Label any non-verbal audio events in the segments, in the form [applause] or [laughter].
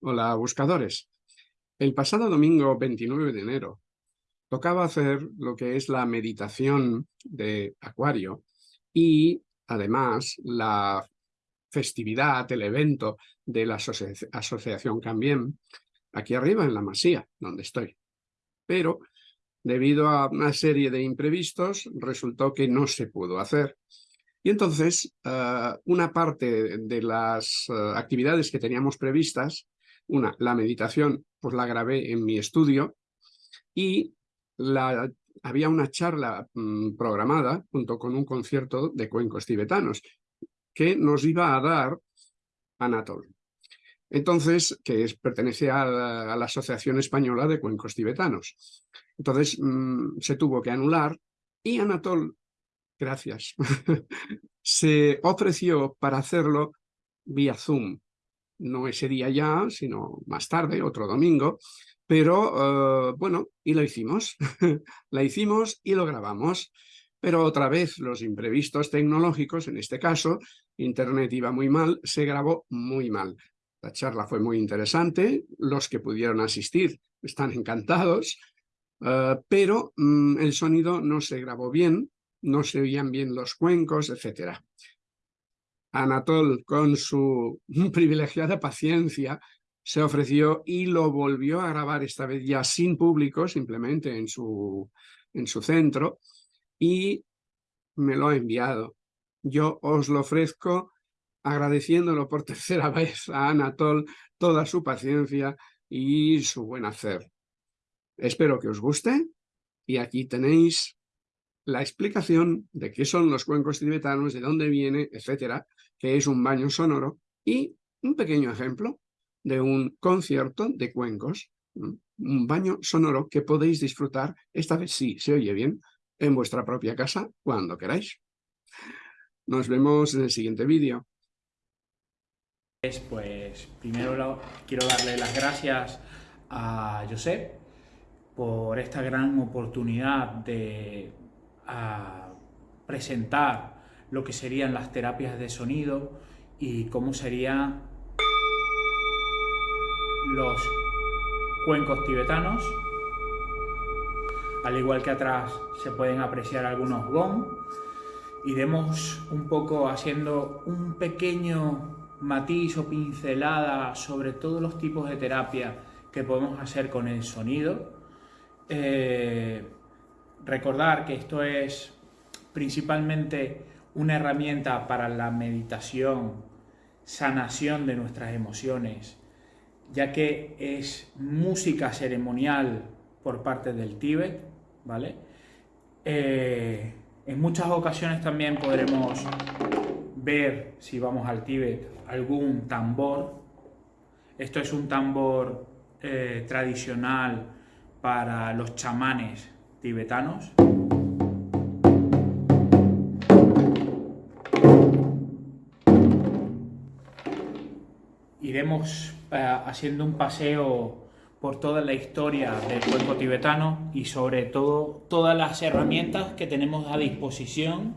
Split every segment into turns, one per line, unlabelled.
Hola, buscadores. El pasado domingo 29 de enero tocaba hacer lo que es la meditación de Acuario y además la festividad, el evento de la Asociación Cambien, aquí arriba en la Masía, donde estoy. Pero debido a una serie de imprevistos resultó que no se pudo hacer. Y entonces, eh, una parte de las eh, actividades que teníamos previstas una, la meditación, pues la grabé en mi estudio y había una charla mm, programada junto con un concierto de cuencos tibetanos que nos iba a dar Anatol. Entonces, que es, pertenece a la, Asociación Española de Cuencos Tibetanos. Entonces, mm, se tuvo que anular y Anatol, gracias, [laughs] se ofreció para hacerlo vía Zoom no ese día ya, sino más tarde, otro domingo, pero eh, bueno, y lo hicimos, [laughs] la hicimos y lo grabamos, pero otra vez los imprevistos tecnológicos, en este caso, internet iba muy mal, se grabó muy mal. La charla fue muy interesante, los que pudieron asistir están encantados, eh, pero mm, el sonido no se grabó bien, no se oían bien los cuencos, etcétera. Anatol, con su [laughs] privilegiada paciencia, se ofreció y lo volvió a grabar, esta vez ya sin público, simplemente en su, en su centro, y me lo ha enviado. Yo os lo ofrezco agradeciéndolo por [laughs] tercera vez a Anatol toda su paciencia y su buen hacer. Espero que os guste y aquí tenéis la explicación de qué son los cuencos tibetanos, de dónde viene, etcétera, que es un baño sonoro, y un pequeño ejemplo de un concierto de cuencos, un baño sonoro que podéis disfrutar, esta vez sí se oye bien, en vuestra propia casa cuando queráis. Nos vemos en el siguiente vídeo.
Pues primero quiero darle las gracias a Josep por esta gran oportunidad de presentar lo que serían las terapias de sonido y cómo serían los cuencos tibetanos. Al igual que atrás se pueden apreciar algunos gong. Iremos un poco haciendo un pequeño matiz o pincelada sobre todos los tipos de terapia que podemos hacer con el sonido. Eh, recordar que esto es principalmente una herramienta para la meditación, sanación de nuestras emociones, ya que es música ceremonial por parte del Tíbet, ¿vale? Eh, en muchas ocasiones también podremos ver, si vamos al Tíbet, algún tambor. Esto es un tambor eh, tradicional para los chamanes tibetanos. Iremos eh, haciendo un paseo por toda la historia del cuenco tibetano y sobre todo todas las herramientas que tenemos a disposición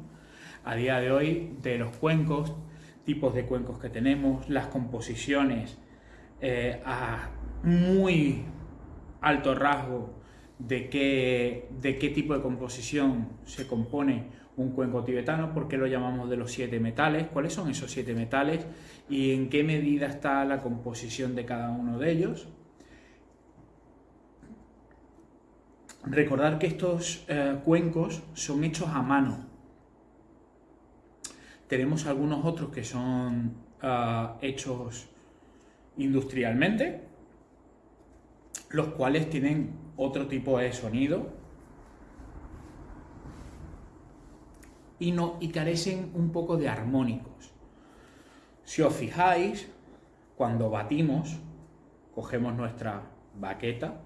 a día de hoy de los cuencos, tipos de cuencos que tenemos, las composiciones eh, a muy alto rasgo de qué, de qué tipo de composición se compone un cuenco tibetano, por qué lo llamamos de los siete metales, cuáles son esos siete metales y en qué medida está la composición de cada uno de ellos. Recordar que estos eh, cuencos son hechos a mano. Tenemos algunos otros que son ah, hechos industrialmente, los cuales tienen otro tipo de sonido y, no, y carecen un poco de armónicos. Si os fijáis, cuando batimos, cogemos nuestra baqueta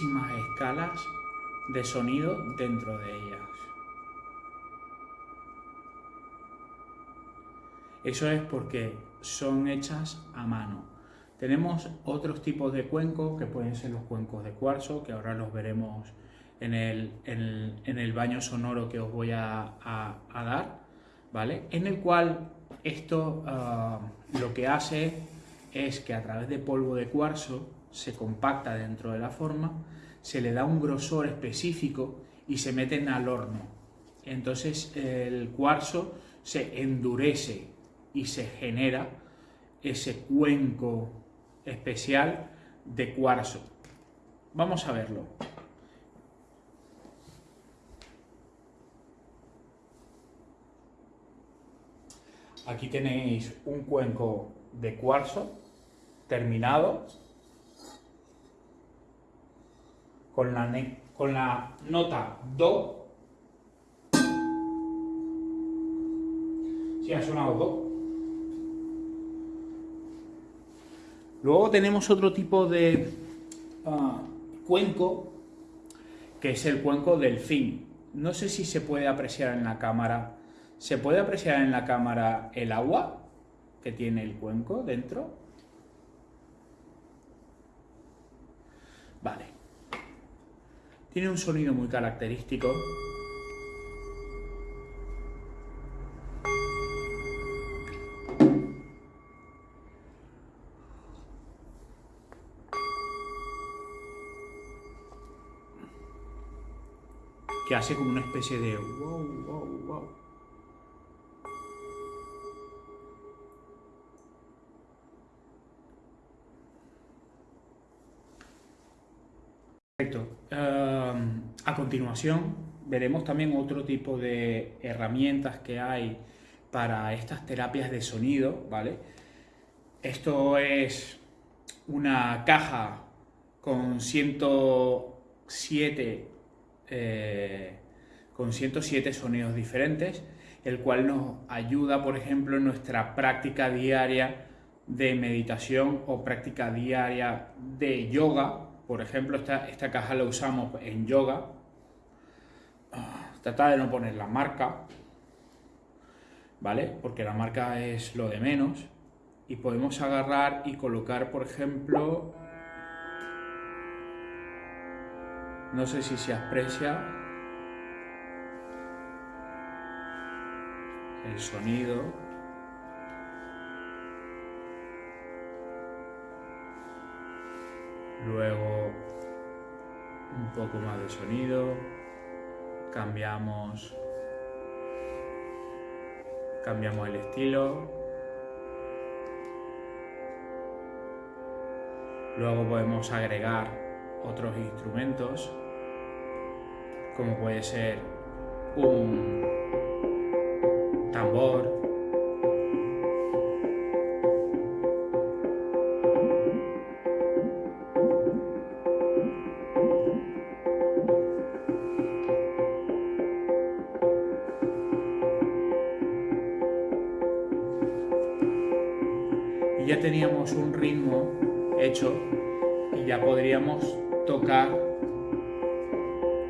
escalas de sonido dentro de ellas. Eso es porque son hechas a mano. Tenemos otros tipos de cuencos que pueden ser los cuencos de cuarzo, que ahora los veremos en el, baño sonoro que os voy a, dar, ¿vale? En el cual esto ah, lo que hace es que a través de polvo de cuarzo se compacta dentro de la forma, se le da un grosor específico y se meten al horno. Entonces el cuarzo se endurece y se genera ese cuenco especial de cuarzo. Vamos a verlo. Aquí tenéis un cuenco de cuarzo terminado con la, con la nota Do. Si ha sonado Do. Luego tenemos otro tipo de ah, cuenco, que es el cuenco del fin. No sé si se puede apreciar en la cámara. ¿Se puede apreciar en la cámara el agua que tiene el cuenco dentro? Vale. Tiene un sonido muy característico. que hace como una especie de continuación veremos también otro tipo de herramientas que hay para estas terapias de sonido, ¿vale? Esto es una caja con 107 eh, con 107 sonidos diferentes, el cual nos ayuda, por ejemplo, en nuestra práctica diaria de meditación o práctica diaria de yoga. Por ejemplo, esta, esta caja la usamos en yoga. Trata de no poner la marca, ¿vale? Porque la marca es lo de menos. Y podemos agarrar y colocar, por ejemplo, No sé si se aprecia el sonido. Luego un poco más de sonido. Cambiamos cambiamos el estilo. Luego podemos agregar otros instrumentos como puede ser un tambor,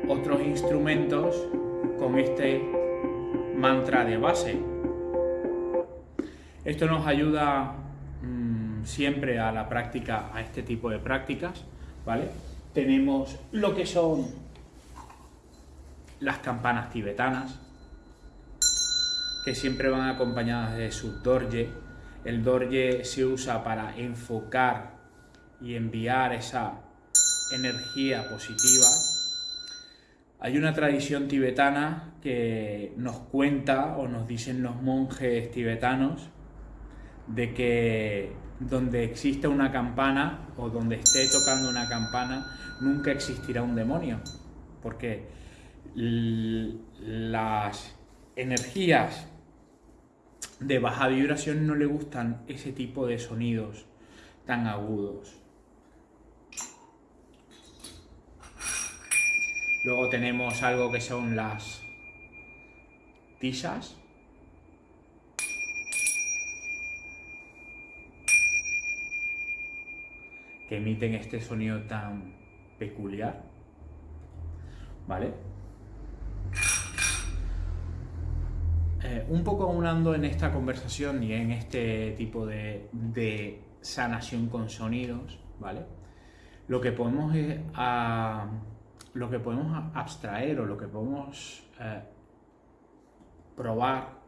otros instrumentos con este mantra de base. Esto nos ayuda mm, siempre a la práctica, a este tipo de prácticas, ¿vale? Tenemos lo que son las campanas tibetanas, que siempre van acompañadas de su dorje. El dorje se usa para enfocar y enviar esa energía positiva hay una tradición tibetana que nos cuenta o nos dicen los monjes tibetanos de que donde existe una campana o donde esté tocando una campana nunca existirá un demonio porque las energías de baja vibración no le gustan ese tipo de sonidos tan agudos. Luego tenemos algo que son las tisas. que emiten este sonido tan peculiar. ¿Vale? Eh, un poco aunando en esta conversación y en este tipo de, sanación con sonidos, ¿vale? Lo que podemos, lo que podemos abstraer o lo que podemos eh, probar,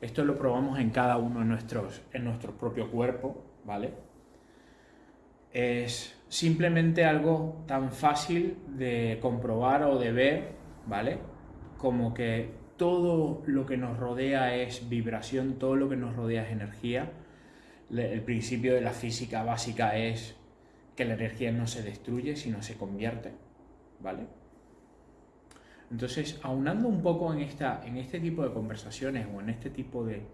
esto lo probamos en cada uno de nuestros, en nuestro propio cuerpo, ¿vale? Es simplemente algo tan fácil de comprobar o de ver, ¿vale? Como que todo lo que nos rodea es vibración, todo lo que nos rodea es energía. El principio de la física básica es que la energía no se destruye, sino se convierte, ¿vale? Entonces, aunando un poco en, esta, en este tipo de conversaciones o en este tipo de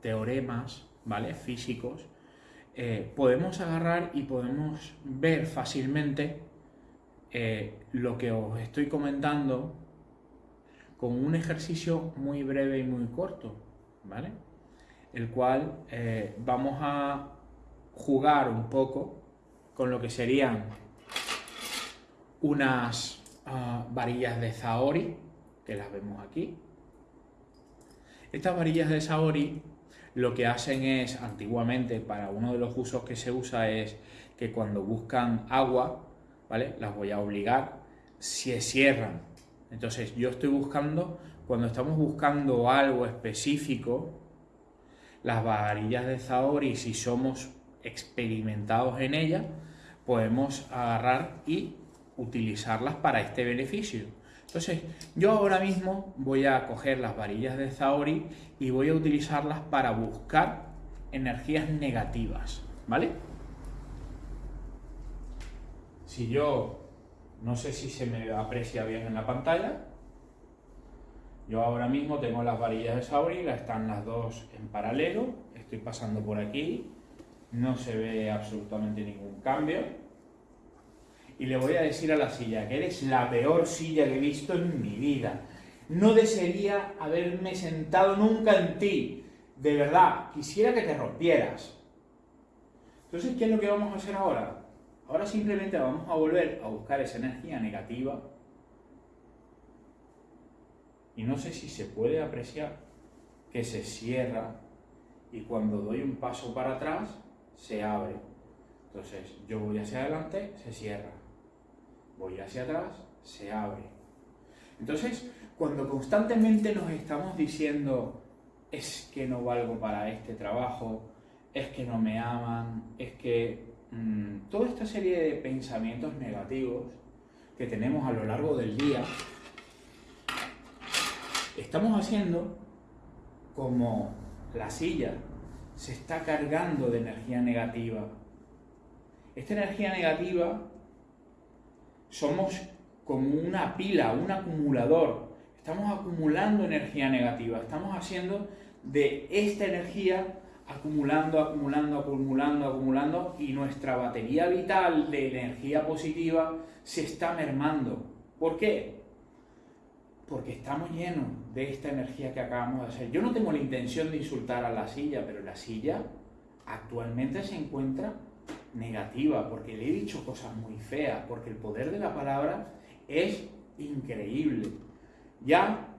teoremas, ¿vale? Físicos, eh, podemos agarrar y podemos ver fácilmente eh, lo que os estoy comentando con un ejercicio muy breve y muy corto, ¿vale? El cual eh, vamos a jugar un poco con lo que serían unas ah, varillas de Zaori, que las vemos aquí. Estas varillas de Zaori lo que hacen es, antiguamente, para uno de los usos que se usa es que cuando buscan agua, ¿vale? Las voy a obligar, se cierran. Entonces yo estoy buscando, cuando estamos buscando algo específico, las varillas de Zaori, si somos experimentados en ellas, podemos agarrar y utilizarlas para este beneficio. Entonces, yo ahora mismo voy a coger las varillas de Zaori y voy a utilizarlas para buscar energías negativas, ¿vale? Si yo, no sé si se me aprecia bien en la pantalla, yo ahora mismo tengo las varillas de Sauri, están las dos en paralelo, estoy pasando por aquí, no se ve absolutamente ningún cambio. Y le voy a decir a la silla que eres la peor silla que he visto en mi vida. No desearía haberme sentado nunca en ti. De verdad, quisiera que te rompieras. Entonces, ¿qué es lo que vamos a hacer ahora? Ahora simplemente vamos a volver a buscar esa energía negativa y no sé si se puede apreciar que se cierra y cuando doy un paso para atrás se abre. Entonces yo voy hacia adelante, se cierra. Voy hacia atrás, se abre. Entonces, cuando constantemente nos estamos diciendo es que no valgo para este trabajo, es que no me aman, es que Mm, toda esta serie de pensamientos negativos que tenemos a lo largo del día, estamos haciendo como la silla se está cargando de energía negativa. Esta energía negativa somos como una pila, un acumulador. Estamos acumulando energía negativa, estamos haciendo de esta energía acumulando, acumulando, acumulando, acumulando y nuestra batería vital de energía positiva se está mermando. ¿Por qué? Porque estamos llenos de esta energía que acabamos de hacer. Yo no tengo la intención de insultar a la silla, pero la silla actualmente se encuentra negativa porque le he dicho cosas muy feas, porque el poder de la palabra es increíble. Ya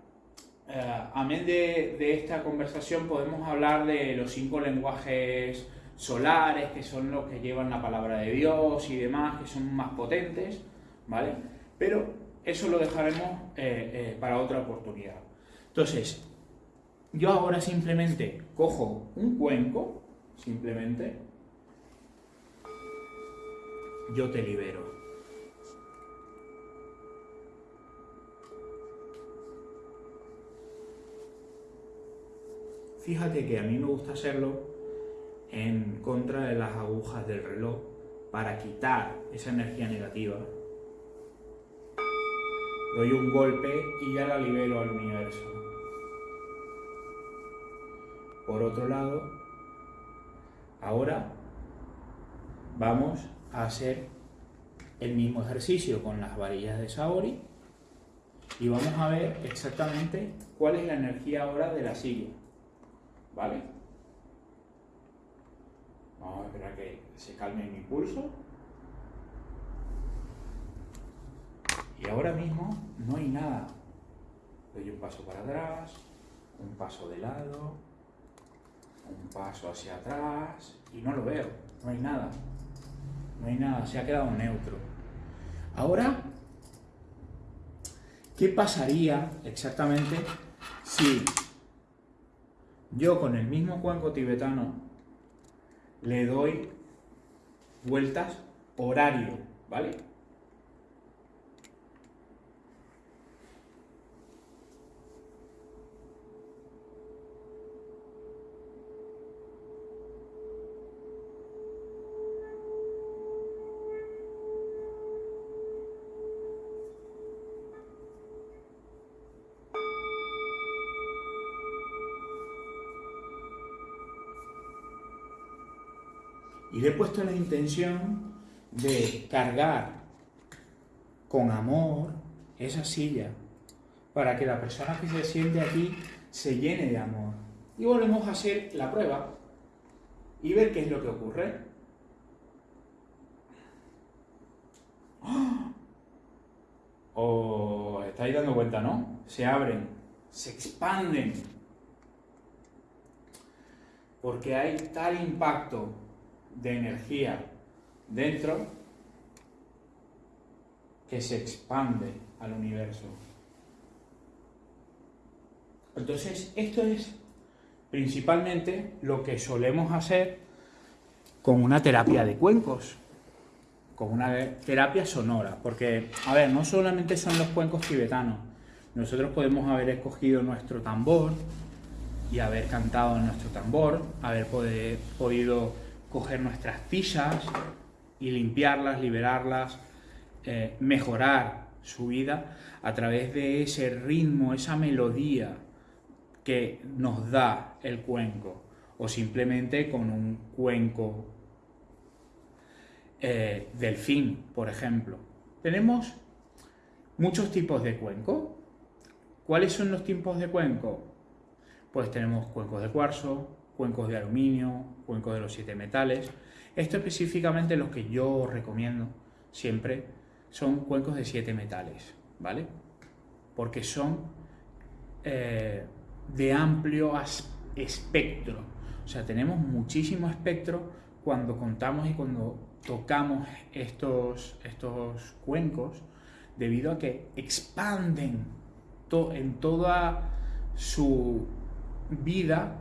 eh, amén de, esta conversación podemos hablar de los cinco lenguajes solares, que son los que llevan la palabra de Dios y demás, que son más potentes, ¿vale? Pero eso lo dejaremos eh, eh, para otra oportunidad. Entonces, yo ahora simplemente cojo un cuenco, simplemente, yo te libero. Fíjate que a mí me gusta hacerlo en contra de las agujas del reloj para quitar esa energía negativa. Doy un golpe y ya la libero al universo. Por otro lado, ahora vamos a hacer el mismo ejercicio con las varillas de Saori y vamos a ver exactamente cuál es la energía ahora de la silla. ¿Vale? Vamos a esperar que se calme mi pulso. Y ahora mismo no hay nada. Doy un paso para atrás, un paso de lado, un paso hacia atrás y no lo veo, no hay nada. No hay nada, se ha quedado neutro. Ahora, ¿qué pasaría exactamente si yo con el mismo cuenco tibetano le doy vueltas horario, ¿vale? Puesto la intención de cargar con amor esa silla para que la persona que se siente aquí se llene de amor. Y volvemos a hacer la prueba y ver qué es lo que ocurre. ¡Ah! ¿Os estáis dando cuenta, no? Se abren, se expanden. Porque hay tal impacto de energía dentro que se expande al universo. Entonces, esto es principalmente lo que solemos hacer con una terapia de cuencos, con una terapia sonora, porque, a ver, no solamente son los cuencos tibetanos, nosotros podemos haber escogido nuestro tambor y haber cantado en nuestro tambor, haber podido coger nuestras fichas y limpiarlas, liberarlas, eh, mejorar su vida a través de ese ritmo, esa melodía que nos da el cuenco, o simplemente con un cuenco eh, delfín, por ejemplo. Tenemos muchos tipos de cuenco. ¿Cuáles son los tipos de cuenco? Pues tenemos cuencos de cuarzo, cuencos de aluminio, cuencos de los siete metales. Esto específicamente los que yo recomiendo siempre son cuencos de siete metales, ¿vale? Porque son eh, de amplio espectro. O sea, tenemos muchísimo espectro cuando contamos y cuando tocamos estos, estos cuencos, debido a que expanden en toda su vida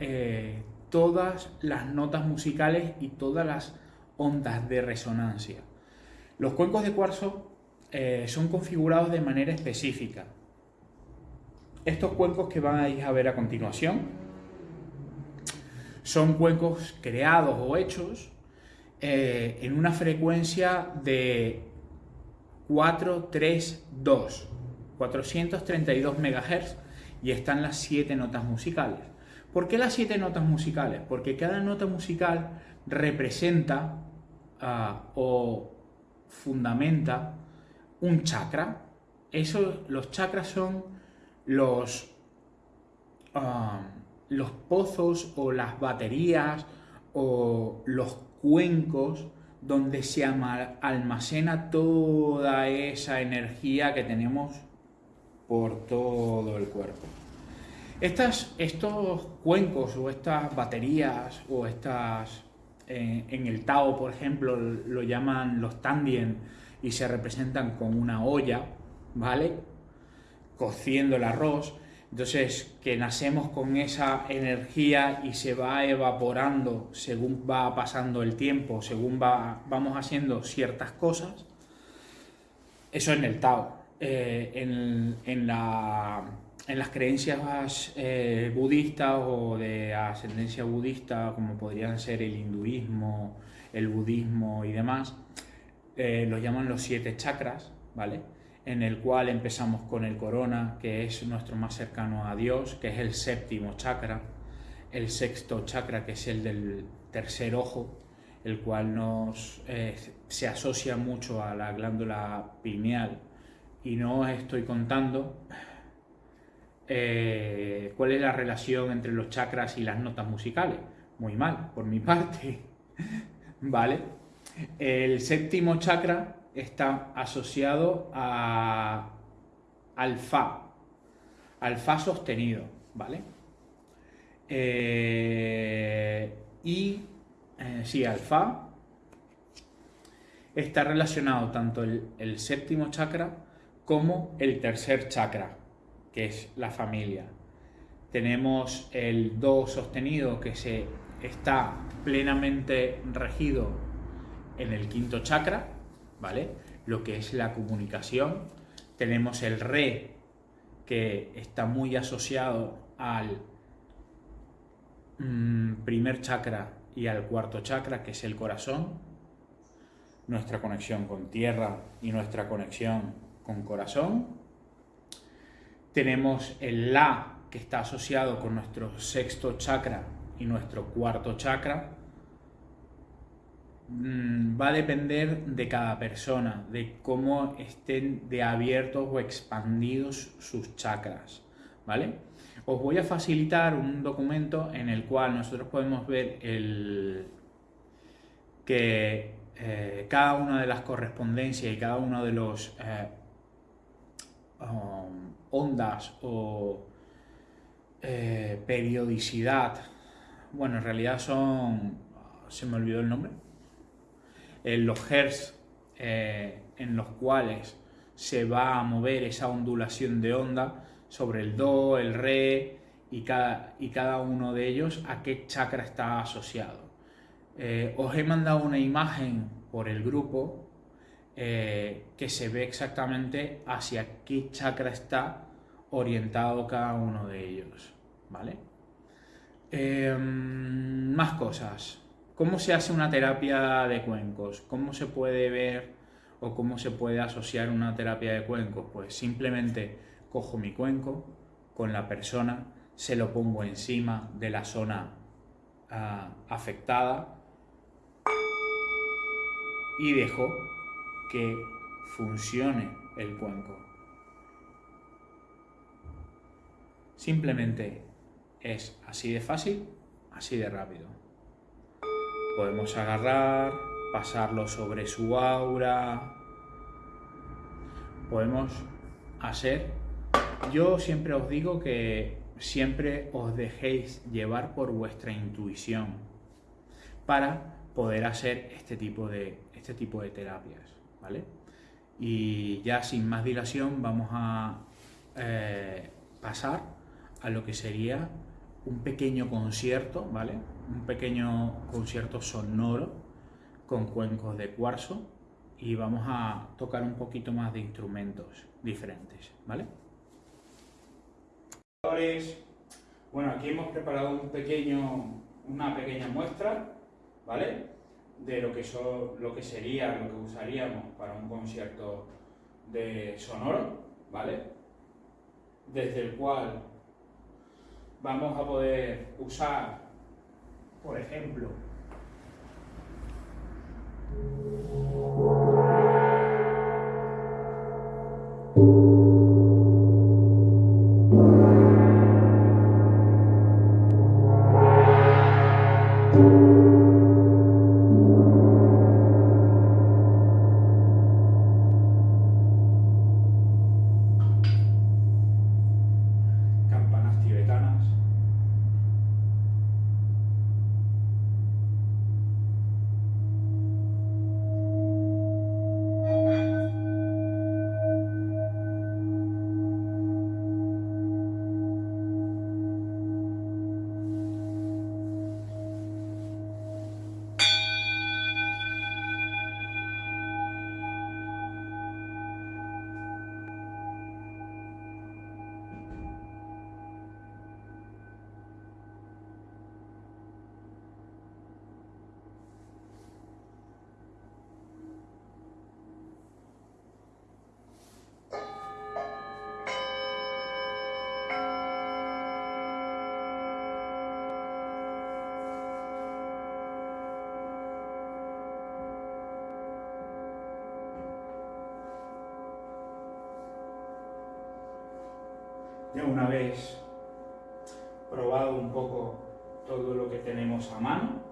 eh, todas las notas musicales y todas las ondas de resonancia. Los cuencos de cuarzo eh, son configurados de manera específica. Estos cuencos que vais a ver a continuación son cuencos creados o hechos eh, en una frecuencia de 432, 432 MHz y están las siete notas musicales. ¿Por qué las siete notas musicales? Porque cada nota musical representa ah, o fundamenta un chakra. Eso, los chakras son los, ah, los pozos o las baterías o los cuencos donde se almacena toda esa energía que tenemos por todo el cuerpo. Estos cuencos o estas baterías o estas, eh, en el Tao, por ejemplo, lo llaman los Tandien y se representan con una olla, ¿vale? Cociendo el arroz. Entonces, que nacemos con esa energía y se va evaporando según va pasando el tiempo, según va, vamos haciendo ciertas cosas. Eso en el Tao. Eh, en la en las creencias eh, budistas o de ascendencia budista, como podrían ser el hinduismo, el budismo y demás, eh, los llaman los siete chakras, ¿vale? En el cual empezamos con el corona, que es nuestro más cercano a Dios, que es el séptimo chakra, el sexto chakra, que es el del tercer ojo, el cual nos, eh, se asocia mucho a la glándula pineal. Y no estoy contando eh, cuál es la relación entre los chakras y las notas musicales. Muy mal, por mi [laughs] parte. ¿vale? El séptimo chakra está asociado a, al Fa, al Fa sostenido, ¿vale? Eh, y eh, sí, al Fa está relacionado tanto el, el séptimo chakra como el tercer chakra, que es la familia. Tenemos el Do sostenido que se está plenamente regido en el quinto chakra, ¿vale? Lo que es la comunicación. Tenemos el Re que está muy asociado al mm, primer chakra y al cuarto chakra, que es el corazón. Nuestra conexión con tierra y nuestra conexión con corazón. Tenemos el La que está asociado con nuestro sexto chakra y nuestro cuarto chakra, mm, va a depender de cada persona, de cómo estén de abiertos o expandidos sus chakras, ¿vale? Os voy a facilitar un documento en el cual nosotros podemos ver el, que eh, cada una de las correspondencias y cada uno de los eh, um, ondas o eh, periodicidad, bueno, en realidad son, se me olvidó el nombre, eh, los hertz eh, en los cuales se va a mover esa ondulación de onda sobre el do, el re y cada, y cada uno de ellos a qué chakra está asociado. os he mandado una imagen por el grupo que se ve exactamente hacia qué chakra está orientado cada uno de ellos, ¿vale? Em, más cosas. ¿Cómo se hace una terapia de cuencos? ¿Cómo se puede ver o cómo se puede asociar una terapia de cuencos? Pues simplemente cojo mi cuenco con la persona, se lo pongo encima de la zona ah, afectada y dejo que funcione el cuenco. Simplemente es así de fácil, así de rápido. Podemos agarrar, pasarlo sobre su aura. Podemos hacer... Yo siempre os digo que siempre os dejéis llevar por vuestra intuición para poder hacer este tipo de, este tipo de terapias, ¿vale? Y ya sin más dilación vamos a eh, pasar a lo que sería un pequeño concierto, ¿vale? Un pequeño concierto sonoro con cuencos de cuarzo y vamos a tocar un poquito más de instrumentos diferentes, ¿vale? Bueno, aquí hemos preparado un pequeño, una pequeña muestra, ¿vale? De lo que, lo que sería, lo que usaríamos para un concierto de sonoro, ¿vale? Desde el cual vamos a poder usar, por ejemplo, de una vez probado un poco todo lo que tenemos a mano.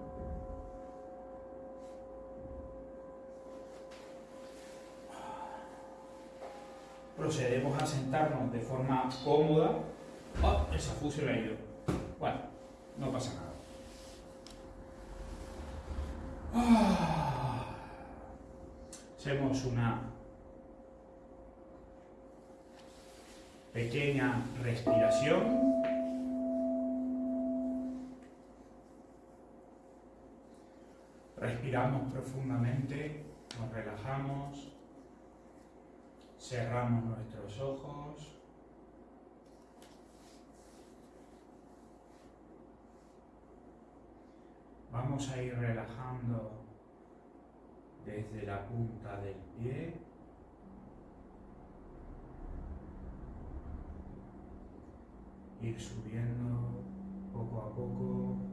Procedemos a sentarnos de forma cómoda. ¡Oh! El safú se le ha ido. Bueno, no pasa nada. Ah. Hacemos una pequeña respiración. Respiramos profundamente, nos relajamos, cerramos nuestros ojos. Vamos a ir relajando desde la punta del pie ir subiendo poco a poco